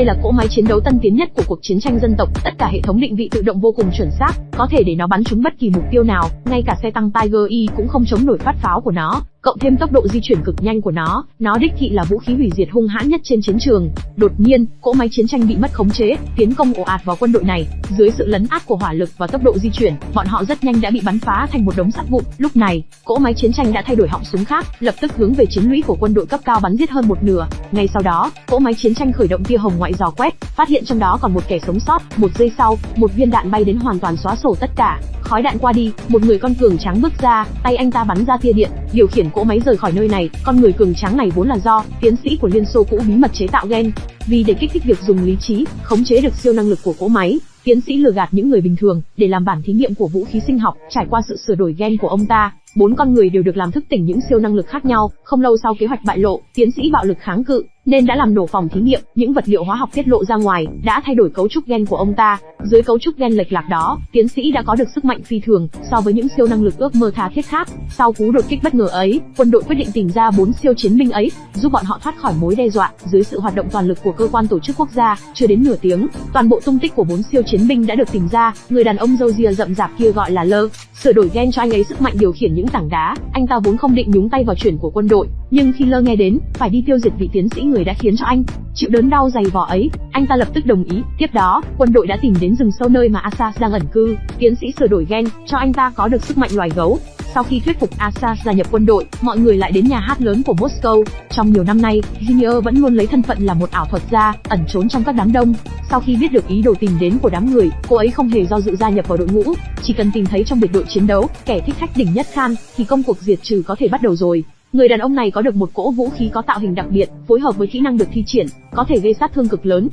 Đây là cỗ máy chiến đấu tân tiến nhất của cuộc chiến tranh dân tộc, tất cả hệ thống định vị tự động vô cùng chuẩn xác, có thể để nó bắn trúng bất kỳ mục tiêu nào, ngay cả xe tăng Tiger E cũng không chống nổi phát pháo của nó cộng thêm tốc độ di chuyển cực nhanh của nó, nó đích thị là vũ khí hủy diệt hung hãn nhất trên chiến trường. Đột nhiên, cỗ máy chiến tranh bị mất khống chế, tiến công ồ ạt vào quân đội này, dưới sự lấn át của hỏa lực và tốc độ di chuyển, bọn họ rất nhanh đã bị bắn phá thành một đống sắt vụn. Lúc này, cỗ máy chiến tranh đã thay đổi họng súng khác, lập tức hướng về chiến lũy của quân đội cấp cao bắn giết hơn một nửa. Ngay sau đó, cỗ máy chiến tranh khởi động tia hồng ngoại dò quét, phát hiện trong đó còn một kẻ sống sót. Một giây sau, một viên đạn bay đến hoàn toàn xóa sổ tất cả. Khói đạn qua đi, một người con cường trắng bước ra, tay anh ta bắn ra tia điện, điều khiển cỗ máy rời khỏi nơi này, con người cường trắng này vốn là do tiến sĩ của Liên Xô cũ bí mật chế tạo gen. Vì để kích thích việc dùng lý trí, khống chế được siêu năng lực của cỗ máy, tiến sĩ lừa gạt những người bình thường để làm bản thí nghiệm của vũ khí sinh học, trải qua sự sửa đổi gen của ông ta, bốn con người đều được làm thức tỉnh những siêu năng lực khác nhau. Không lâu sau kế hoạch bại lộ, tiến sĩ bạo lực kháng cự, nên đã làm nổ phòng thí nghiệm, những vật liệu hóa học tiết lộ ra ngoài, đã thay đổi cấu trúc gen của ông ta. Dưới cấu trúc gen lệch lạc đó, tiến sĩ đã có được sức mạnh phi thường so với những siêu năng lực ước mơ tha thiết khác. Sau cú đột kích bất ngờ ấy, quân đội quyết định tìm ra bốn siêu chiến binh ấy, giúp bọn họ thoát khỏi mối đe dọa. Dưới sự hoạt động toàn lực của cơ quan tổ chức quốc gia, chưa đến nửa tiếng, toàn bộ tung tích của bốn siêu chiến binh đã được tìm ra. Người đàn ông râu ria rậm rạp kia gọi là Lơ, sửa đổi gen cho anh ấy sức mạnh điều khiển những tảng đá. Anh ta vốn không định nhúng tay vào chuyện của quân đội, nhưng khi Lơ nghe đến phải đi tiêu diệt vị tiến sĩ người đã khiến cho anh chịu đớn đau dày vò ấy, anh ta lập tức đồng ý. Tiếp đó, quân đội đã tìm đến rừng sâu nơi mà Asas đang ẩn cư. Tiến sĩ sửa đổi gen cho anh ta có được sức mạnh loài gấu. Sau khi thuyết phục Asas gia nhập quân đội, mọi người lại đến nhà hát lớn của Moscow. Trong nhiều năm nay, Junior vẫn luôn lấy thân phận là một ảo thuật gia, ẩn trốn trong các đám đông. Sau khi biết được ý đồ tìm đến của đám người, cô ấy không hề do dự gia nhập vào đội ngũ, chỉ cần tìm thấy trong biệt đội chiến đấu kẻ thích khách đỉnh nhất Khan, thì công cuộc diệt trừ có thể bắt đầu rồi. Người đàn ông này có được một cỗ vũ khí có tạo hình đặc biệt, phối hợp với kỹ năng được thi triển, có thể gây sát thương cực lớn.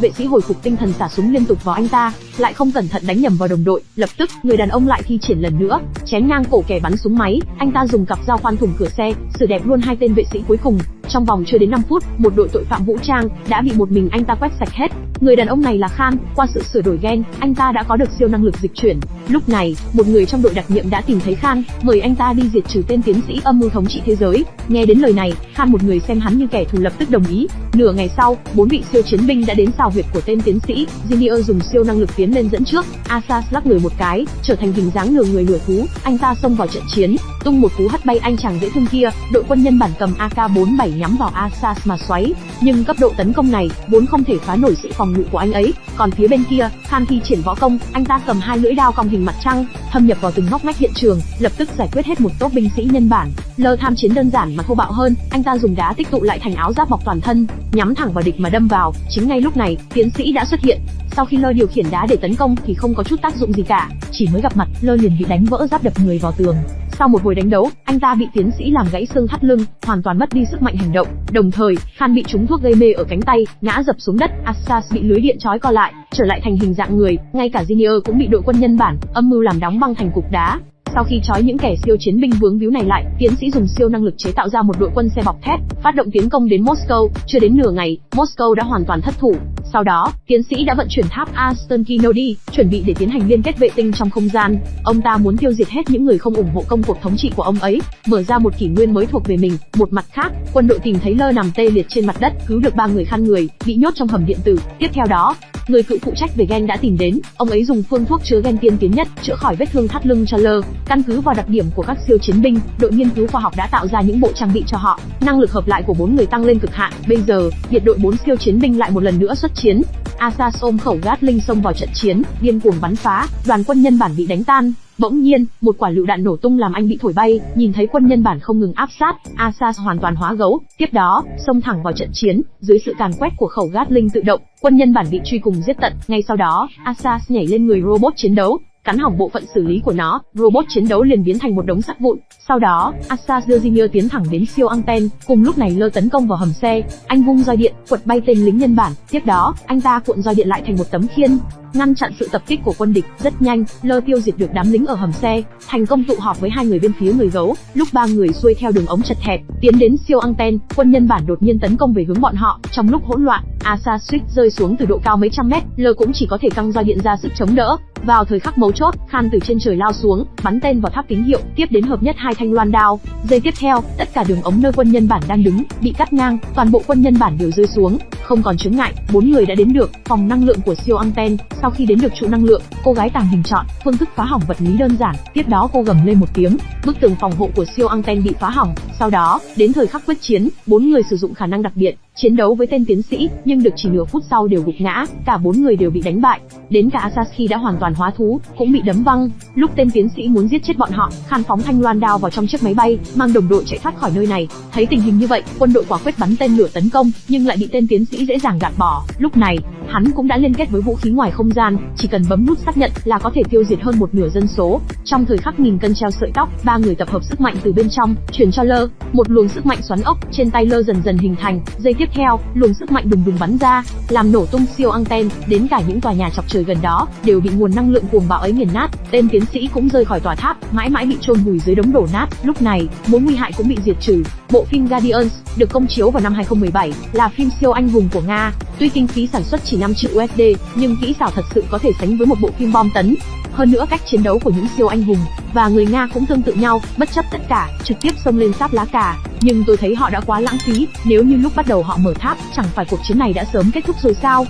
Vệ sĩ hồi phục tinh thần xả súng liên tục vào anh ta, lại không cẩn thận đánh nhầm vào đồng đội, lập tức người đàn ông lại thi triển lần nữa, chém ngang cổ kẻ bắn súng máy, anh ta dùng cặp dao khoan thủng cửa xe, xử đẹp luôn hai tên vệ sĩ cuối cùng. Trong vòng chưa đến 5 phút, một đội tội phạm vũ trang đã bị một mình anh ta quét sạch hết. Người đàn ông này là Khan, qua sự sửa đổi gen, anh ta đã có được siêu năng lực dịch chuyển. Lúc này, một người trong đội đặc nhiệm đã tìm thấy Khan, mời anh ta đi diệt trừ tên tiến sĩ âm mưu thống trị thế giới. Nghe đến lời này, Khan một người xem hắn như kẻ thù lập tức đồng ý. Nửa ngày sau, bốn vị siêu chiến binh đã đến xào huyệt của tên tiến sĩ. Junior dùng siêu năng lực tiến lên dẫn trước, Asas lắc người một cái, trở thành hình dáng nửa người nửa thú, anh ta xông vào trận chiến, tung một cú hất bay anh chàng dễ thương kia. Đội quân nhân bản cầm AK47 nhắm vào Asas mà xoáy, nhưng cấp độ tấn công này vốn không thể phá nổi sự phòng ngự của anh ấy. Còn phía bên kia, Khan thi triển võ công, anh ta cầm hai lưỡi dao cong hình mặt trăng, thâm nhập vào từng ngóc ngách hiện trường, lập tức giải quyết hết một tốp binh sĩ nhân bản. Lơ tham chiến đơn giản mà thô bạo hơn, anh ta dùng đá tích tụ lại thành áo giáp bọc toàn thân, nhắm thẳng vào địch mà đâm vào. Chính ngay lúc này, tiến sĩ đã xuất hiện. Sau khi Lơ điều khiển đá để tấn công thì không có chút tác dụng gì cả, chỉ mới gặp mặt, Lơ liền bị đánh vỡ giáp đập người vào tường. Sau một hồi đánh đấu, anh ta bị tiến sĩ làm gãy xương thắt lưng, hoàn toàn mất đi sức mạnh hành động. Đồng thời, Khan bị trúng thuốc gây mê ở cánh tay, ngã dập xuống đất. Assas bị lưới điện trói co lại, trở lại thành hình dạng người. Ngay cả Junior cũng bị đội quân nhân bản âm mưu làm đóng băng thành cục đá. Sau khi trói những kẻ siêu chiến binh vướng víu này lại, tiến sĩ dùng siêu năng lực chế tạo ra một đội quân xe bọc thép, phát động tiến công đến Moscow. Chưa đến nửa ngày, Moscow đã hoàn toàn thất thủ. Sau đó, tiến sĩ đã vận chuyển tháp Aston Kennedy, chuẩn bị để tiến hành liên kết vệ tinh trong không gian. Ông ta muốn tiêu diệt hết những người không ủng hộ công cuộc thống trị của ông ấy, mở ra một kỷ nguyên mới thuộc về mình. Một mặt khác, quân đội tìm thấy Lơ nằm tê liệt trên mặt đất, cứu được ba người khăn người, bị nhốt trong hầm điện tử. Tiếp theo đó, người cựu phụ trách về gen đã tìm đến, ông ấy dùng phương thuốc chứa gen tiên tiến nhất, chữa khỏi vết thương thắt lưng cho Lơ. Căn cứ vào đặc điểm của các siêu chiến binh, đội nghiên cứu khoa học đã tạo ra những bộ trang bị cho họ. Năng lực hợp lại của bốn người tăng lên cực hạn. Bây giờ, biệt đội bốn siêu chiến binh lại một lần nữa xuất chiến chiến. Asa xôm khẩu Gatling xông vào trận chiến, điên cuồng bắn phá, đoàn quân nhân bản bị đánh tan. Bỗng nhiên, một quả lựu đạn nổ tung làm anh bị thổi bay, nhìn thấy quân nhân bản không ngừng áp sát, Asas hoàn toàn hóa gấu, tiếp đó, xông thẳng vào trận chiến, dưới sự càn quét của khẩu Gatling tự động, quân nhân bản bị truy cùng giết tận, ngay sau đó, Asas nhảy lên người robot chiến đấu, cắn hỏng bộ phận xử lý của nó, robot chiến đấu liền biến thành một đống sắt vụn. Sau đó, asa Junior tiến thẳng đến siêu anten, cùng lúc này lơ tấn công vào hầm xe, anh vung roi điện, quật bay tên lính nhân bản, tiếp đó, anh ta cuộn roi điện lại thành một tấm khiên, ngăn chặn sự tập kích của quân địch. Rất nhanh, Lơ tiêu diệt được đám lính ở hầm xe, thành công tụ họp với hai người bên phía người gấu. Lúc ba người xuôi theo đường ống chật hẹp, tiến đến siêu anten, quân nhân bản đột nhiên tấn công về hướng bọn họ. Trong lúc hỗn loạn, Asa suýt rơi xuống từ độ cao mấy trăm mét, Lơ cũng chỉ có thể căng roi điện ra sức chống đỡ. Vào thời khắc mấu chốt, Khan từ trên trời lao xuống, bắn tên vào tháp tín hiệu, tiếp đến hợp nhất hai thanh loan đao. Giây tiếp theo, tất cả đường ống nơi quân nhân bản đang đứng bị cắt ngang, toàn bộ quân nhân bản đều rơi xuống, không còn chướng ngại, bốn người đã đến được phòng năng lượng của siêu anten. Sau khi đến được trụ năng lượng, cô gái tàng hình chọn phương thức phá hỏng vật lý đơn giản. Tiếp đó cô gầm lên một tiếng, bức tường phòng hộ của siêu anten bị phá hỏng. Sau đó, đến thời khắc quyết chiến, bốn người sử dụng khả năng đặc biệt, chiến đấu với tên tiến sĩ, nhưng được chỉ nửa phút sau đều gục ngã, cả bốn người đều bị đánh bại. Đến cả Asashi đã hoàn toàn hóa thú, cũng bị đấm văng. Lúc tên tiến sĩ muốn giết chết bọn họ, Khan phóng thanh loan đao vào trong chiếc máy bay, mang đồng đội chạy thoát khỏi nơi này. Thấy tình hình như vậy, quân đội quả quyết bắn tên lửa tấn công, nhưng lại bị tên tiến sĩ dễ dàng gạt bỏ. Lúc này, hắn cũng đã liên kết với vũ khí ngoài không gian, chỉ cần bấm nút xác nhận là có thể tiêu diệt hơn một nửa dân số. Trong thời khắc nghìn cân treo sợi tóc, ba người tập hợp sức mạnh từ bên trong, truyền cho Lơ, một luồng sức mạnh xoắn ốc trên tay Lơ dần dần hình thành. dây tiếp tiếp theo, luồng sức mạnh đùng đùng bắn ra, làm nổ tung siêu anten, đến cả những tòa nhà chọc trời gần đó đều bị nguồn năng lượng cuồng bạo ấy nghiền nát. Tên tiến sĩ cũng rơi khỏi tòa tháp, mãi mãi bị chôn vùi dưới đống đổ nát. Lúc này, mối nguy hại cũng bị diệt trừ. Bộ phim Guardians được công chiếu vào năm 2017, là phim siêu anh hùng của Nga. Tuy kinh phí sản xuất chỉ 5 triệu USD, nhưng kỹ xảo thật sự có thể sánh với một bộ phim bom tấn. Hơn nữa cách chiến đấu của những siêu anh hùng và người Nga cũng tương tự nhau, bất chấp tất cả, trực tiếp xông lên sáp lá cà. Nhưng tôi thấy họ đã quá lãng phí, nếu như lúc bắt đầu họ mở tháp, chẳng phải cuộc chiến này đã sớm kết thúc rồi sao?